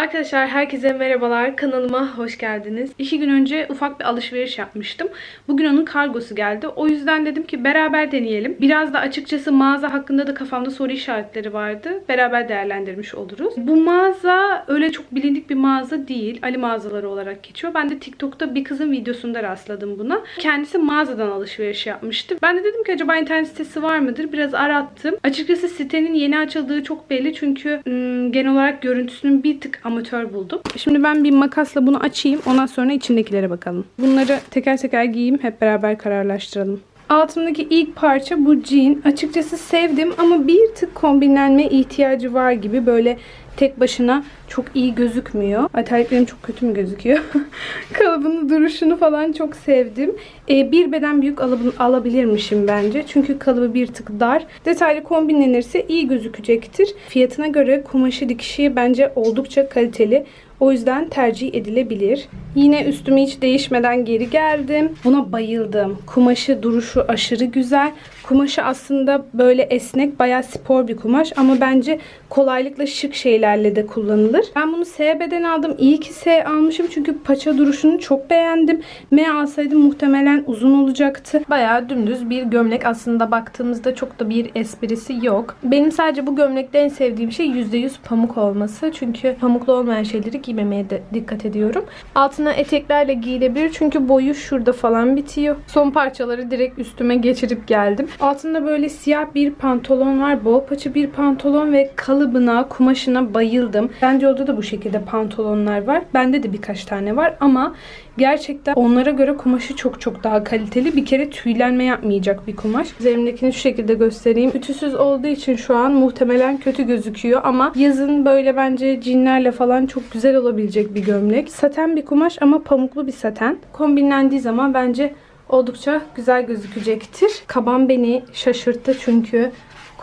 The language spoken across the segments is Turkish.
Arkadaşlar herkese merhabalar. Kanalıma hoş geldiniz. İki gün önce ufak bir alışveriş yapmıştım. Bugün onun kargosu geldi. O yüzden dedim ki beraber deneyelim. Biraz da açıkçası mağaza hakkında da kafamda soru işaretleri vardı. Beraber değerlendirmiş oluruz. Bu mağaza öyle çok bilindik bir mağaza değil. Ali mağazaları olarak geçiyor. Ben de TikTok'ta bir kızın videosunda rastladım buna. Kendisi mağazadan alışveriş yapmıştı. Ben de dedim ki acaba internet sitesi var mıdır? Biraz arattım. Açıkçası sitenin yeni açıldığı çok belli. Çünkü ım, genel olarak görüntüsünün bir tık amatör buldum. Şimdi ben bir makasla bunu açayım. Ondan sonra içindekilere bakalım. Bunları teker teker giyeyim. Hep beraber kararlaştıralım. Altımdaki ilk parça bu jean. Açıkçası sevdim ama bir tık kombinlenme ihtiyacı var gibi. Böyle tek başına çok iyi gözükmüyor. Ay terliklerim çok kötü mü gözüküyor? Kalıbını, duruşunu falan çok sevdim. Ee, bir beden büyük alab- alabilirmişim bence. Çünkü kalıbı bir tık dar. Detaylı kombinlenirse iyi gözükecektir. Fiyatına göre kumaşı dikişi bence oldukça kaliteli. O yüzden tercih edilebilir. Yine üstümü hiç değişmeden geri geldim. Buna bayıldım. Kumaşı duruşu aşırı güzel. Kumaşı aslında böyle esnek, bayağı spor bir kumaş ama bence kolaylıkla şık şeylerle de kullanılır. Ben bunu S beden aldım. İyi ki S almışım çünkü paça duruşunu çok beğendim. M alsaydım muhtemelen uzun olacaktı. Bayağı dümdüz bir gömlek. Aslında baktığımızda çok da bir esprisi yok. Benim sadece bu gömlekte en sevdiğim şey %100 pamuk olması. Çünkü pamuklu olmayan şeyleri giymemeye de dikkat ediyorum. Altına eteklerle giyilebilir çünkü boyu şurada falan bitiyor. Son parçaları direkt üstüme geçirip geldim. Altında böyle siyah bir pantolon var. Bol paça bir pantolon ve kalıbına, kumaşına bayıldım. Bence orada da bu şekilde pantolonlar var. Bende de birkaç tane var ama gerçekten onlara göre kumaşı çok çok daha kaliteli. Bir kere tüylenme yapmayacak bir kumaş. Üzerimdekini şu şekilde göstereyim. Ütüsüz olduğu için şu an muhtemelen kötü gözüküyor ama yazın böyle bence cinlerle falan çok güzel olabilecek bir gömlek. Saten bir kumaş ama pamuklu bir saten. Kombinlendiği zaman bence oldukça güzel gözükecektir. Kaban beni şaşırttı çünkü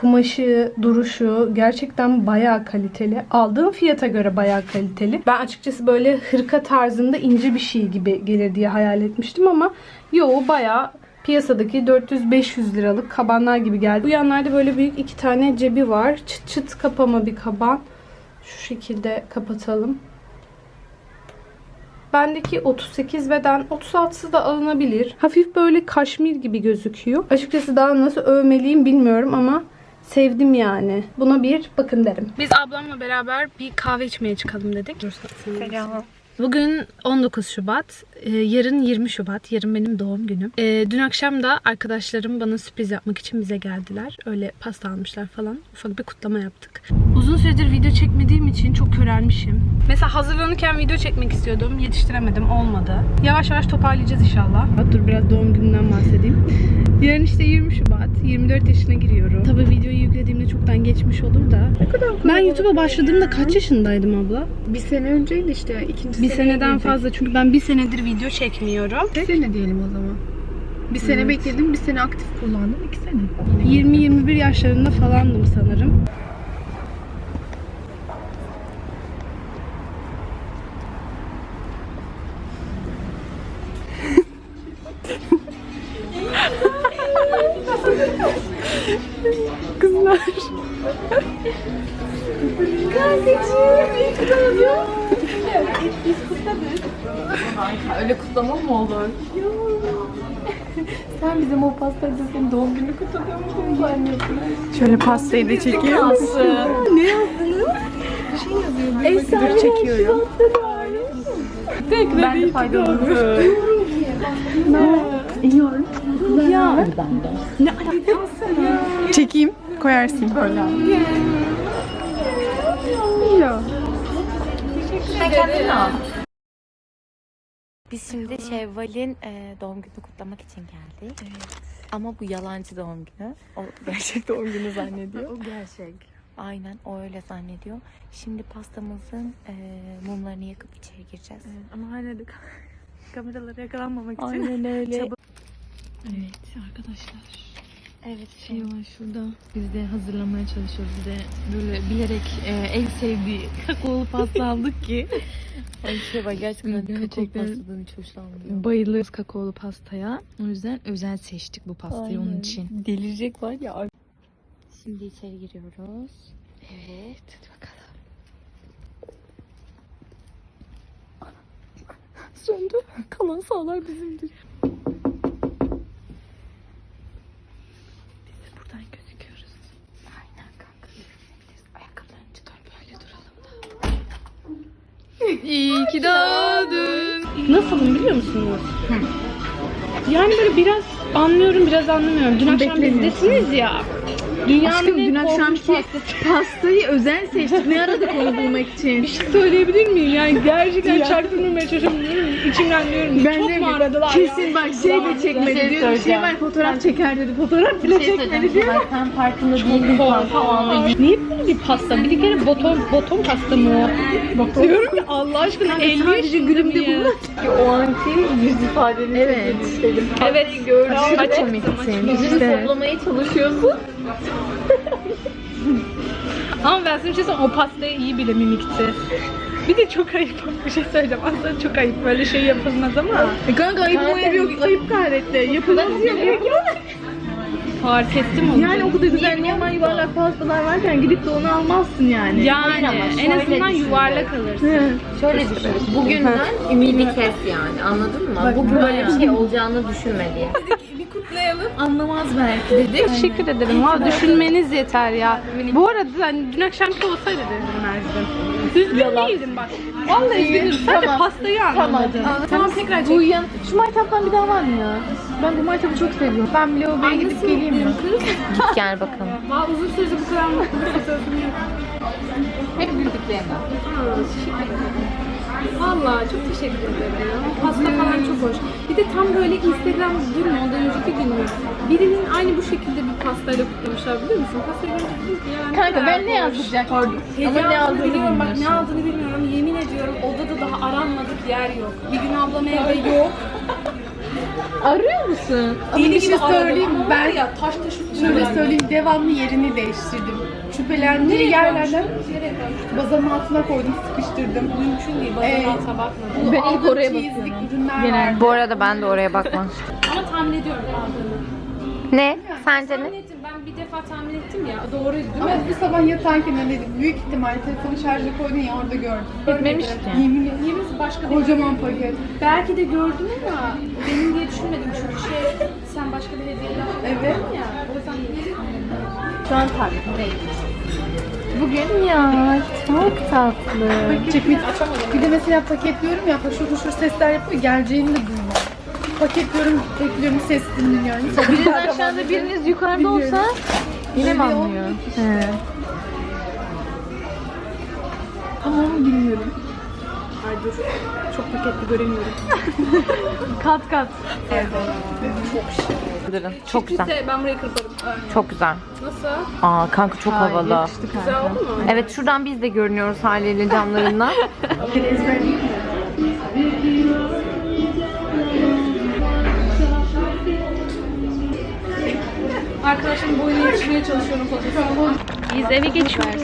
kumaşı, duruşu gerçekten bayağı kaliteli. Aldığım fiyata göre bayağı kaliteli. Ben açıkçası böyle hırka tarzında ince bir şey gibi gelir diye hayal etmiştim ama yo bayağı piyasadaki 400-500 liralık kabanlar gibi geldi. Bu yanlarda böyle büyük iki tane cebi var. Çıt çıt kapama bir kaban. Şu şekilde kapatalım. Bendeki 38 beden 36'sı da alınabilir. Hafif böyle kaşmir gibi gözüküyor. Açıkçası daha nasıl övmeliyim bilmiyorum ama sevdim yani. Buna bir bakın derim. Biz ablamla beraber bir kahve içmeye çıkalım dedik. Selam. Bugün 19 Şubat, ee, yarın 20 Şubat, yarın benim doğum günüm. Ee, dün akşam da arkadaşlarım bana sürpriz yapmak için bize geldiler. Öyle pasta almışlar falan. Ufak bir kutlama yaptık. Uzun süredir video çekmediğim için çok körelmişim. Mesela hazırlanırken video çekmek istiyordum. Yetiştiremedim, olmadı. Yavaş yavaş toparlayacağız inşallah. Dur biraz doğum gününden bahsedeyim. Yarın işte 20 Şubat, 24 yaşına giriyorum. Tabii videoyu yüklediğimde çoktan geçmiş olur da. Ne kadar Ben YouTube'a başladığımda kaç yaşındaydım abla? Bir sene önceydi işte. ikinci Bir seneden fazla çünkü ben bir senedir video çekmiyorum. Bir sene diyelim o zaman. Bir sene Evet. bekledim, bir sene aktif kullandım. iki sene. 20-21 yaşlarında falandım sanırım. Kızlar. Öyle kutlama mı olur? Sen bizim o pastayla senin doğum günü kutluyormuşsun zannettim. Şöyle pastayı da çekiyor Ne yazdınız? Bir şey yazıyor. Bir Dur çekiyorum. Ben de faydalanıyorum. Ya. Ne Çekeyim. Koyarsın böyle. Ya. Biz şimdi Şevval'in e, doğum gününü kutlamak için geldik. Ama bu yalancı doğum günü. O gerçek doğum günü zannediyor. O gerçek. Aynen o öyle zannediyor. Şimdi pastamızın e, mumlarını yakıp içeri gireceğiz. Ama hala da kameralara yakalanmamak Aynen öyle. Evet arkadaşlar. Evet. Şey var şurada. Biz de hazırlamaya çalışıyoruz. Bir de böyle bilerek e, en sevdiği kakaolu pasta aldık ki. Ay Şevval gerçekten, Gerçekten. gerçekten pastadan hiç hoşlanmıyor. Bayılıyoruz kakaolu pastaya. O yüzden özel seçtik bu pastayı onun Aynen. için. Delirecek var ya. Şimdi içeri giriyoruz. Evet. Hadi bakalım. söndü. Kalan sağlar bizimdir. Biz de buradan gözüküyoruz. Aynen kanka. Biz ayakkabılarını çıkar böyle duralım da. İyi ki doğdun. Nasılım biliyor musunuz? Yani böyle biraz anlıyorum biraz anlamıyorum. Dün akşam bizdesiniz ya. Dünyanın Aşkım, en dün akşamki pastası. pastayı özel seçtik. Ne aradık onu bulmak için? Bir şey söyleyebilir miyim? Yani gerçekten çaktırmamaya çalışıyorum. İçimden diyorum ki Ben çok de mu aradılar kesin ya? bak şey de çekmedi Bir şey diyor. Bir şey var fotoğraf çeker dedi. Fotoğraf bile çekmedi diyor. Sen farkında değildin anda. Niye böyle bir pasta? Bir kere boton, boton pasta mı o? Diyorum ki Allah aşkına 50 sadece gülümde yaşındayım ya. O anki yüz ifadeni Evet. istedim. Evet Aşırı Açık. komiksin. Yüzünü İşte. toplamaya çalışıyorsun. Ama ben sana bir şey söyleyeyim, o pastayı iyi bile mimikti. Bir de çok ayıp bir şey söyleyeceğim. Aslında çok ayıp böyle şey yapılmaz ama E Kanka ayıp mı ayıp yok. Ayıp gayrette. Yapılan yok. fark ettim onu. Yani o kadar güzel normal yuvarlak pastalar varken gidip de onu almazsın yani. Yani ama en şöyle azından düşün. yuvarlak alırsın. Şöyle düşün. Bugünden ümidi kes yani. Anladın mı? Bu böyle bir şey olacağını düşünme diye. Anlamaz belki dedik. Teşekkür ederim. Valla düşünmeniz yeter ya. Bu arada hani dün akşamki olsaydı da üzülmezdim. Üzgün değildim bak. Vallahi üzgünüm. Sadece Tamam. pastayı anlamadım. Tamam tekrar çek. Bu yan. Şu maytaptan bir daha var mı ya? Ben bu maytapı çok seviyorum. Ben bile o gidip geleyim mi? Git gel bakalım. Valla uzun süredir bu kadar mutlu bir fotoğrafım yok. Hep güldüklerimden. Valla çok teşekkür ederim ya. Pasta falan çok hoş. Bir de tam böyle Instagram dün mü ondan önceki gün mü? Birinin aynı bu şekilde bir pastayla kutlamışlar biliyor musun? Pastayı görünce dedim ki ya ne Kanka ben ne yazacak? Ama Heyecanlı ne aldığını biliyorum bak ne aldığını bilmiyorum. Yemin ediyorum odada daha aranmadık yer yok. Bir gün ablam evde yok. Arıyor musun? Ama Deli bir şey gibi aradım. söyleyeyim Ama ben ya taş taş Şöyle söyleyeyim devamlı yerini değiştirdim. Şüphelendiği yerlerden bazanın altına koydum, sıkıştırdım. Mümkün değil. Evet. Bazen alta bakmadım. Ben ilk oraya bakıyorum. ürünler Genel. var. Bu arada ben de oraya bakmam. Ama tahmin ediyorum aldığını. Ne? Sence ne? ettim. Bir defa tahmin ettim ya. Doğruydu değil Ama mi? bu sabah yatarken öyle büyük ihtimal telefonu şarja koydun ya orada gördüm. Gitmemiş ki. Yemin ederim. Yemin başka bir Kocaman paket. Belki de gördüm ama benim diye düşünmedim çünkü şey sen başka bir hediye Evet. ya. O yüzden Şu an tabii. Bugün ya çok tatlı. Çekmek. Bir de mesela paketliyorum ya haşır huşur sesler yapıyor geleceğini de duymuyorum. Paketliyorum, bekliyorum, ses dinliyorum. Biriniz aşağıda biriniz yukarıda olsa yine mi Öyle anlıyor? olmuyor ki He. Tamam bilmiyorum. Ay dur. Çok paketli göremiyorum. Kat kat. Çok güzel. Ben burayı kırparım. Çok güzel. Nasıl? Aa kanka çok havalı. Güzel oldu mu? Evet şuradan biz de görünüyoruz haliyle camlarından. Arkadaşım boyunu yetişmeye çalışıyorum fotoğrafı. Biz eve geçiyoruz.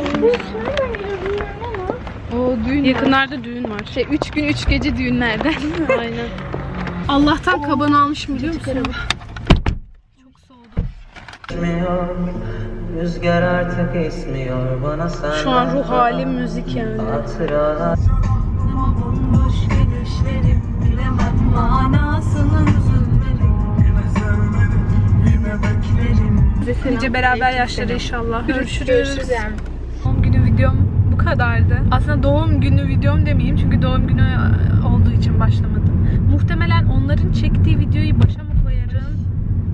O düğün Yakınlarda düğün var. Şey 3 gün 3 gece düğünlerden. Aynen. Allah'tan kabanı almışım biliyor musun? Çok soğudu. Rüzgar artık esmiyor bana sen Şu an ruh halim müzik yani. Hatıralar bilemem manasını Nice beraber yaşları inşallah. Görüşürüz. Doğum günü videom bu kadardı. Aslında doğum günü videom demeyeyim çünkü doğum günü e, olduğu için başlamadım. Muhtemelen onların çektiği videoyu başa mı koyarım?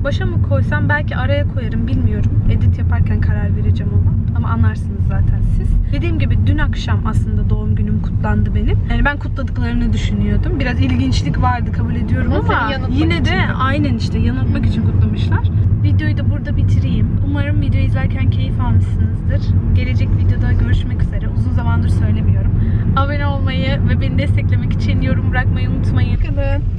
Başa mı koysam belki araya koyarım bilmiyorum. Edit yaparken karar vereceğim ona. Ama anlarsınız zaten siz. Dediğim gibi dün akşam aslında doğum günüm kutlandı benim. Yani ben kutladıklarını düşünüyordum. Biraz ilginçlik vardı kabul ediyorum Ama ama yine de aynen işte yanıltmak için kutlamışlar. Videoyu da burada bitireyim. Umarım video izlerken keyif almışsınızdır. Gelecek videoda görüşmek üzere. Uzun zamandır söylemiyorum. Abone olmayı ve beni desteklemek için yorum bırakmayı unutmayın. Bakın.